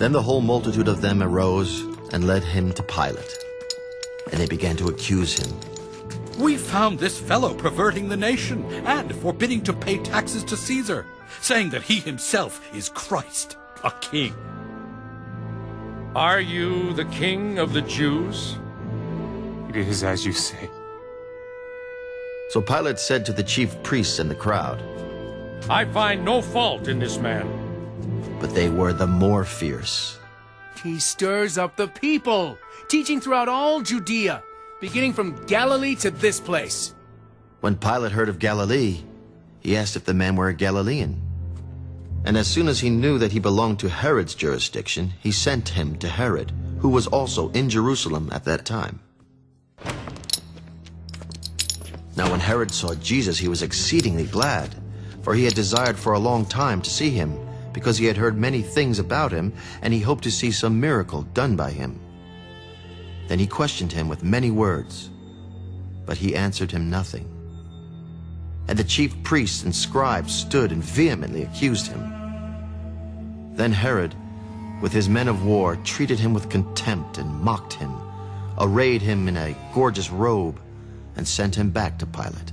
Then the whole multitude of them arose and led him to Pilate. And they began to accuse him. We found this fellow perverting the nation and forbidding to pay taxes to Caesar, saying that he himself is Christ, a king. Are you the king of the Jews? It is as you say. So Pilate said to the chief priests and the crowd, I find no fault in this man. But they were the more fierce. He stirs up the people, teaching throughout all Judea, beginning from Galilee to this place. When Pilate heard of Galilee, he asked if the man were a Galilean. And as soon as he knew that he belonged to Herod's jurisdiction, he sent him to Herod, who was also in Jerusalem at that time. Now when Herod saw Jesus, he was exceedingly glad, for he had desired for a long time to see him, because he had heard many things about him, and he hoped to see some miracle done by him. Then he questioned him with many words, but he answered him nothing. And the chief priests and scribes stood and vehemently accused him. Then Herod, with his men of war, treated him with contempt and mocked him, arrayed him in a gorgeous robe, and sent him back to Pilate.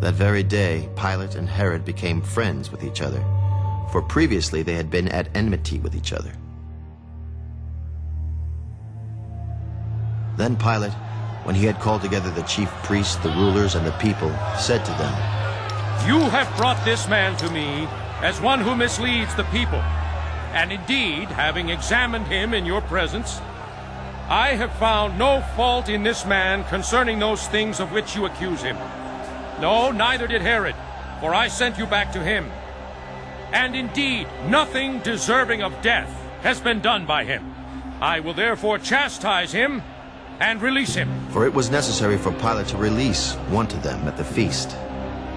That very day, Pilate and Herod became friends with each other, for previously they had been at enmity with each other. Then Pilate, when he had called together the chief priests, the rulers, and the people, said to them, You have brought this man to me as one who misleads the people. And indeed, having examined him in your presence, I have found no fault in this man concerning those things of which you accuse him. No, neither did Herod, for I sent you back to him. And indeed, nothing deserving of death has been done by him. I will therefore chastise him and release him. For it was necessary for Pilate to release one to them at the feast.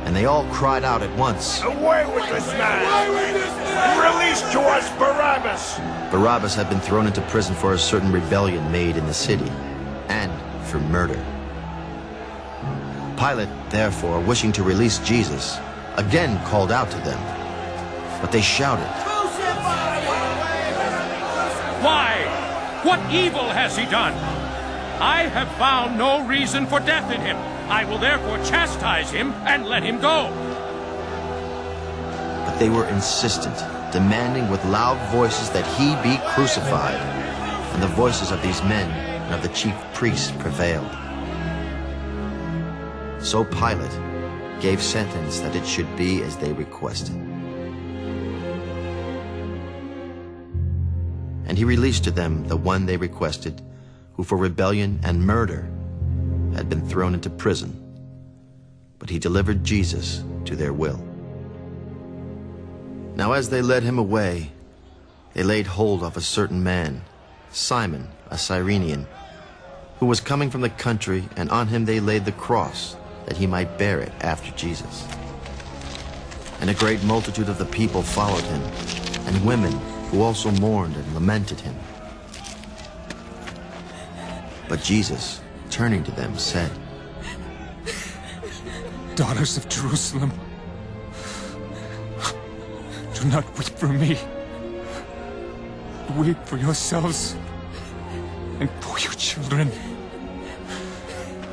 And they all cried out at once. Away with this man! Release to us Barabbas! Barabbas had been thrown into prison for a certain rebellion made in the city, and for murder. Pilate, therefore, wishing to release Jesus, again called out to them. But they shouted, Why? What evil has he done? I have found no reason for death in him. I will therefore chastise him and let him go. But they were insistent, demanding with loud voices that he be crucified. And the voices of these men and of the chief priests prevailed. So Pilate gave sentence that it should be as they requested. And he released to them the one they requested, who for rebellion and murder had been thrown into prison. But he delivered Jesus to their will. Now as they led him away, they laid hold of a certain man, Simon, a Cyrenian, who was coming from the country, and on him they laid the cross, that he might bear it after Jesus. And a great multitude of the people followed him, and women who also mourned and lamented him. But Jesus, turning to them, said, Daughters of Jerusalem, do not weep for me. Weep for yourselves and for your children.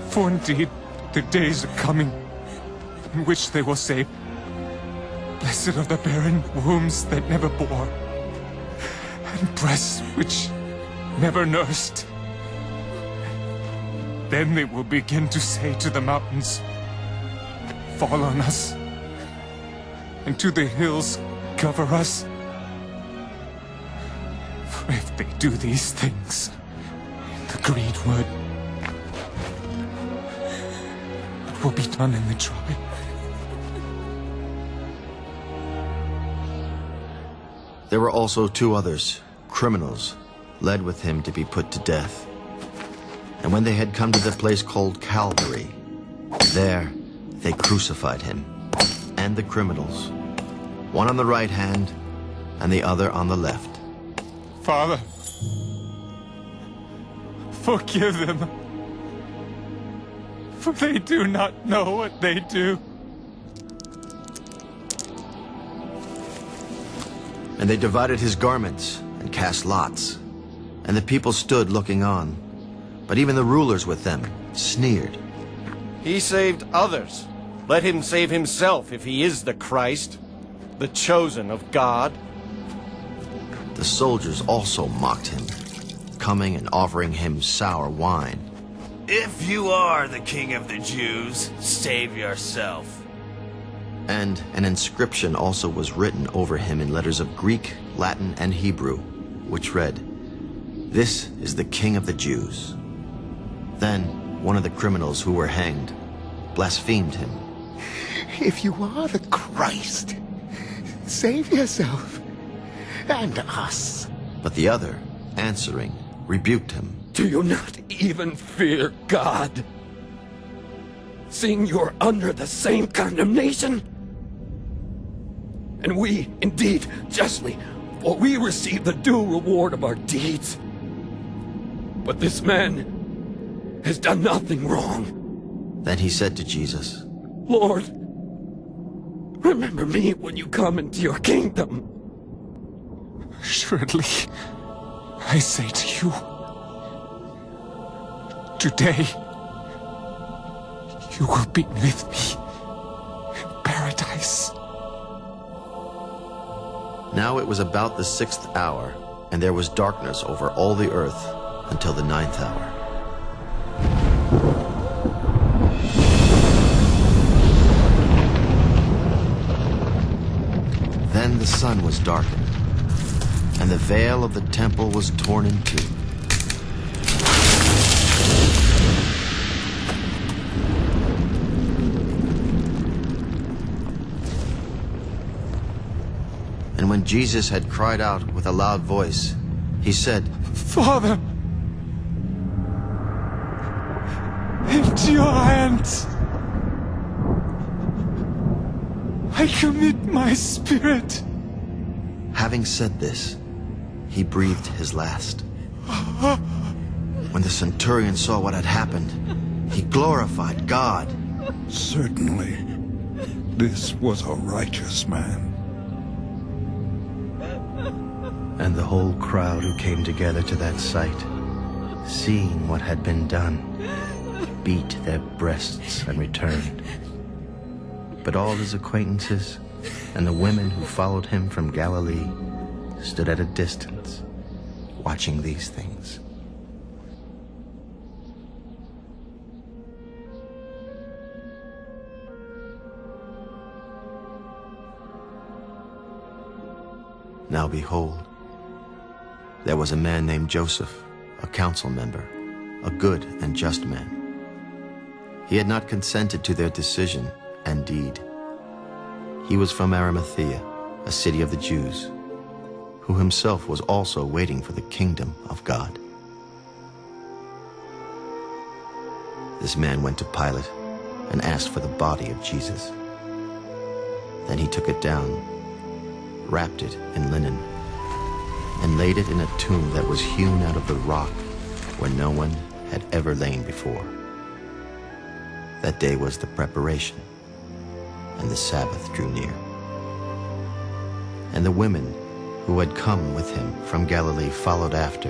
For indeed, the days are coming in which they will say, Blessed are the barren wombs that never bore, and breasts which never nursed. Then they will begin to say to the mountains, Fall on us, and to the hills, cover us. For if they do these things in the green will be done in the dry. There were also two others, criminals, led with him to be put to death. And when they had come to the place called Calvary, there they crucified him and the criminals, one on the right hand and the other on the left. Father, forgive them, for they do not know what they do. And they divided his garments and cast lots. And the people stood looking on. But even the rulers with them sneered. He saved others. Let him save himself if he is the Christ, the chosen of God. The soldiers also mocked him, coming and offering him sour wine. If you are the king of the Jews, save yourself. And an inscription also was written over him in letters of Greek, Latin, and Hebrew, which read, This is the King of the Jews. Then one of the criminals who were hanged blasphemed him. If you are the Christ, save yourself and us. But the other, answering, rebuked him. Do you not even fear God? Seeing you're under the same condemnation? And we, indeed, justly, for we receive the due reward of our deeds. But this man has done nothing wrong. Then he said to Jesus, Lord, remember me when you come into your kingdom. Surely, I say to you, today, you will be with me in paradise. Now it was about the sixth hour, and there was darkness over all the earth until the ninth hour. Then the sun was darkened, and the veil of the temple was torn in two. And when Jesus had cried out with a loud voice, he said, Father, into your hands I commit my spirit. Having said this, he breathed his last. When the centurion saw what had happened, he glorified God. Certainly, this was a righteous man. And the whole crowd who came together to that sight, seeing what had been done, beat their breasts and returned. But all his acquaintances and the women who followed him from Galilee stood at a distance, watching these things. Now behold, there was a man named Joseph, a council member, a good and just man. He had not consented to their decision and deed. He was from Arimathea, a city of the Jews, who himself was also waiting for the kingdom of God. This man went to Pilate and asked for the body of Jesus. Then he took it down, wrapped it in linen, and laid it in a tomb that was hewn out of the rock where no one had ever lain before. That day was the preparation, and the Sabbath drew near. And the women who had come with him from Galilee followed after,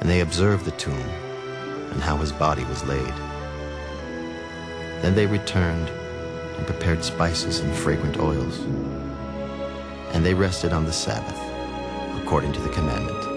and they observed the tomb and how his body was laid. Then they returned and prepared spices and fragrant oils. And they rested on the Sabbath, according to the commandment.